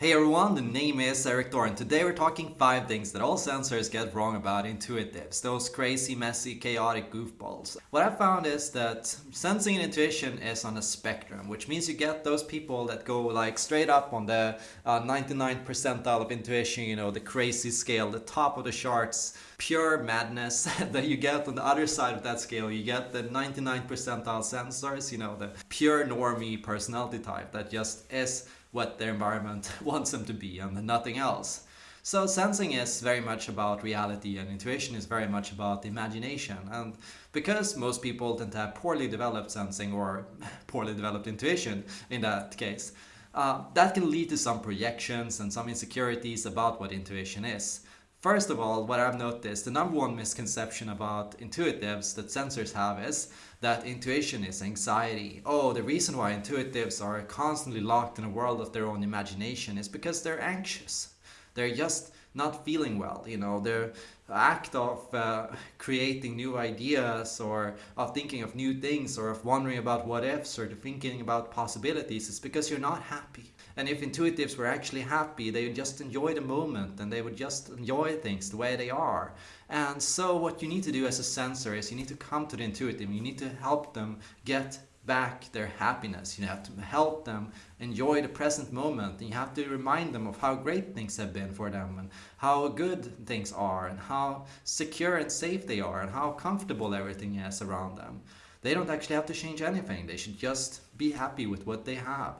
Hey everyone, the name is Erik Thor and today we're talking 5 things that all sensors get wrong about intuitives, those crazy, messy, chaotic goofballs. What I found is that sensing and intuition is on a spectrum, which means you get those people that go like straight up on the uh, 99 percentile of intuition, you know, the crazy scale, the top of the charts, pure madness that you get on the other side of that scale. You get the 99 percentile sensors, you know, the pure normie personality type that just is what their environment wants them to be and nothing else. So sensing is very much about reality and intuition is very much about imagination. And because most people tend to have poorly developed sensing or poorly developed intuition in that case, uh, that can lead to some projections and some insecurities about what intuition is. First of all, what I've noticed, the number one misconception about intuitives that sensors have is that intuition is anxiety. Oh, the reason why intuitives are constantly locked in a world of their own imagination is because they're anxious. They're just not feeling well, you know, their act of uh, creating new ideas or of thinking of new things or of wondering about what ifs or thinking about possibilities is because you're not happy. And if intuitives were actually happy, they would just enjoy the moment and they would just enjoy things the way they are. And so what you need to do as a sensor is you need to come to the intuitive, you need to help them get back their happiness. You have to help them enjoy the present moment. And you have to remind them of how great things have been for them and how good things are and how secure and safe they are and how comfortable everything is around them. They don't actually have to change anything. They should just be happy with what they have.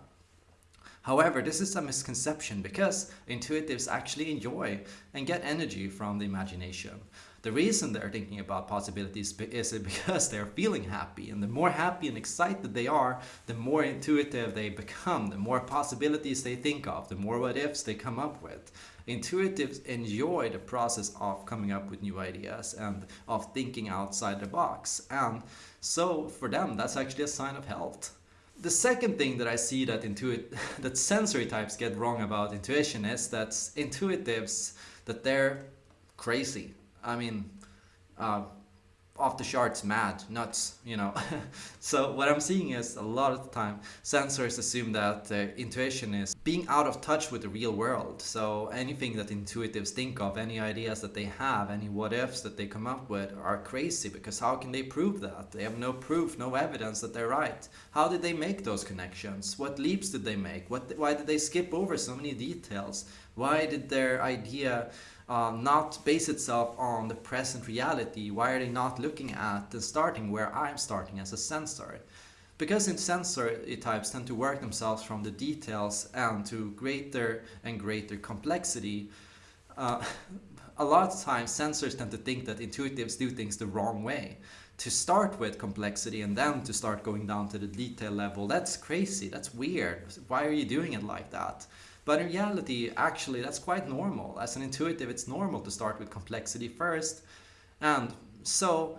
However, this is a misconception because intuitives actually enjoy and get energy from the imagination. The reason they're thinking about possibilities is because they're feeling happy and the more happy and excited they are, the more intuitive they become, the more possibilities they think of, the more what ifs they come up with. Intuitives enjoy the process of coming up with new ideas and of thinking outside the box. And so for them, that's actually a sign of health. The second thing that I see that intuit that sensory types get wrong about intuition is that intuitives that they're crazy. I mean, uh, off the charts mad, nuts, you know. so what I'm seeing is a lot of the time sensors assume that uh, intuition is being out of touch with the real world. So anything that intuitives think of, any ideas that they have, any what ifs that they come up with are crazy because how can they prove that? They have no proof, no evidence that they're right. How did they make those connections? What leaps did they make? What, why did they skip over so many details? Why did their idea uh, not base itself on the present reality? Why are they not looking at and starting where I'm starting as a sensor? Because in sensor types tend to work themselves from the details and to greater and greater complexity, uh, a lot of times sensors tend to think that intuitives do things the wrong way. To start with complexity and then to start going down to the detail level, that's crazy, that's weird. Why are you doing it like that? But in reality, actually, that's quite normal. As an intuitive, it's normal to start with complexity first. And so,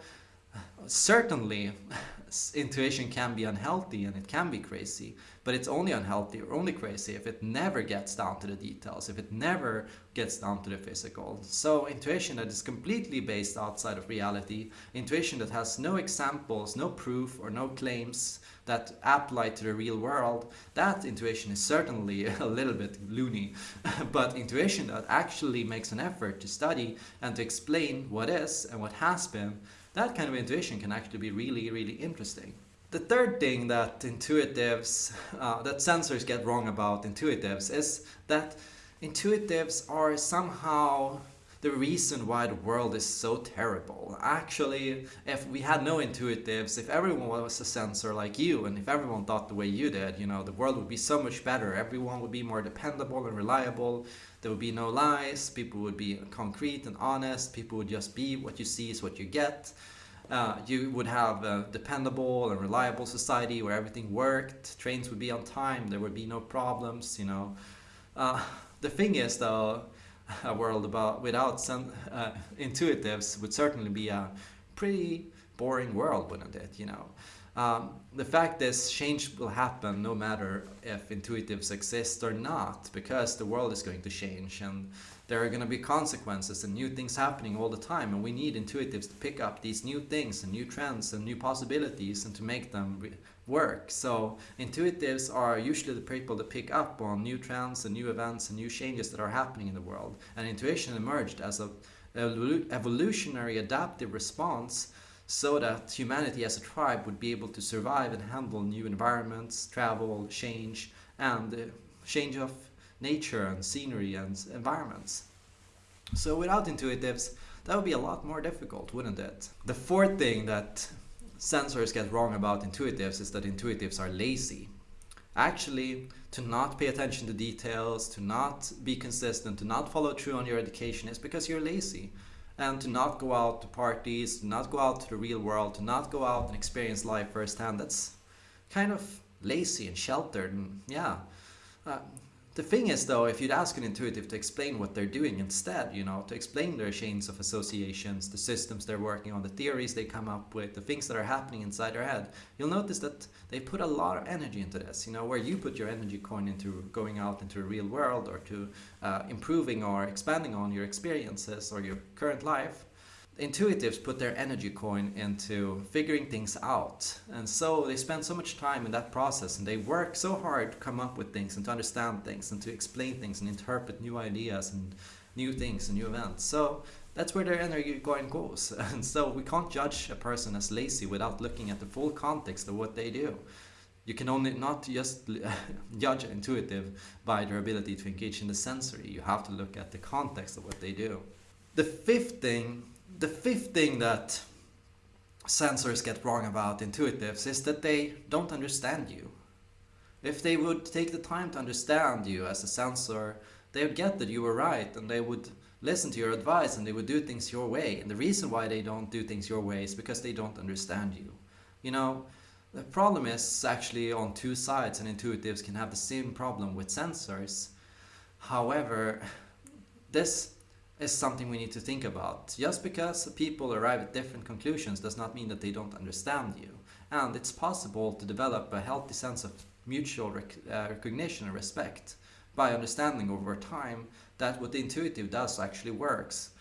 certainly, intuition can be unhealthy and it can be crazy, but it's only unhealthy or only crazy if it never gets down to the details, if it never gets down to the physical. So intuition that is completely based outside of reality, intuition that has no examples, no proof or no claims that apply to the real world, that intuition is certainly a little bit loony. but intuition that actually makes an effort to study and to explain what is and what has been that kind of intuition can actually be really, really interesting. The third thing that intuitives, uh, that sensors get wrong about intuitives is that intuitives are somehow the reason why the world is so terrible. Actually, if we had no intuitives, if everyone was a sensor like you, and if everyone thought the way you did, you know, the world would be so much better. Everyone would be more dependable and reliable. There would be no lies. People would be concrete and honest. People would just be what you see is what you get. Uh, you would have a dependable and reliable society where everything worked. Trains would be on time. There would be no problems, you know. Uh, the thing is, though, a world about without some uh, intuitives would certainly be a pretty boring world, wouldn't it? You know, um, the fact is change will happen no matter if intuitives exist or not, because the world is going to change and there are going to be consequences and new things happening all the time, and we need intuitives to pick up these new things and new trends and new possibilities and to make them work. So intuitives are usually the people that pick up on new trends and new events and new changes that are happening in the world. And intuition emerged as a evolutionary adaptive response so that humanity as a tribe would be able to survive and handle new environments, travel, change, and uh, change of nature and scenery and environments. So without intuitives, that would be a lot more difficult, wouldn't it? The fourth thing that sensors get wrong about intuitives is that intuitives are lazy. Actually, to not pay attention to details, to not be consistent, to not follow through on your education is because you're lazy. And to not go out to parties, to not go out to the real world, to not go out and experience life firsthand, that's kind of lazy and sheltered and yeah. Uh, the thing is though, if you'd ask an intuitive to explain what they're doing instead, you know, to explain their chains of associations, the systems they're working on, the theories they come up with, the things that are happening inside their head, you'll notice that they put a lot of energy into this, you know, where you put your energy coin into going out into the real world or to uh, improving or expanding on your experiences or your current life, intuitives put their energy coin into figuring things out. And so they spend so much time in that process and they work so hard to come up with things and to understand things and to explain things and interpret new ideas and new things and new events. So that's where their energy coin goes. And so we can't judge a person as lazy without looking at the full context of what they do. You can only not just judge intuitive by their ability to engage in the sensory. You have to look at the context of what they do. The fifth thing the fifth thing that sensors get wrong about intuitives is that they don't understand you. If they would take the time to understand you as a sensor, they would get that you were right and they would listen to your advice and they would do things your way. And the reason why they don't do things your way is because they don't understand you. You know, the problem is actually on two sides and intuitives can have the same problem with sensors. However, this is something we need to think about. Just because people arrive at different conclusions does not mean that they don't understand you. And it's possible to develop a healthy sense of mutual rec uh, recognition and respect by understanding over time that what the intuitive does actually works.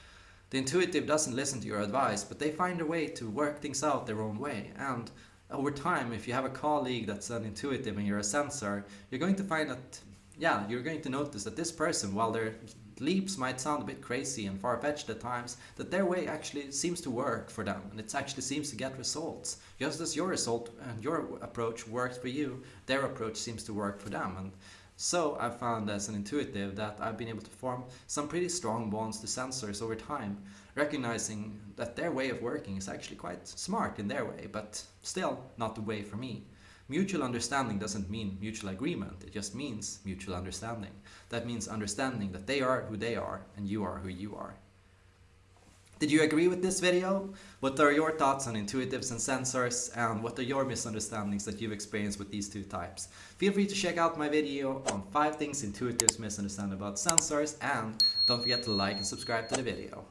The intuitive doesn't listen to your advice, but they find a way to work things out their own way. And over time, if you have a colleague that's an intuitive and you're a sensor, you're going to find that, yeah, you're going to notice that this person, while they're leaps might sound a bit crazy and far-fetched at times, that their way actually seems to work for them and it actually seems to get results. Just as your result and your approach works for you, their approach seems to work for them. And so I've found as an intuitive that I've been able to form some pretty strong bonds to sensors over time, recognizing that their way of working is actually quite smart in their way, but still not the way for me. Mutual understanding doesn't mean mutual agreement, it just means mutual understanding. That means understanding that they are who they are and you are who you are. Did you agree with this video? What are your thoughts on intuitives and sensors and what are your misunderstandings that you've experienced with these two types? Feel free to check out my video on 5 things intuitives misunderstand about sensors and don't forget to like and subscribe to the video.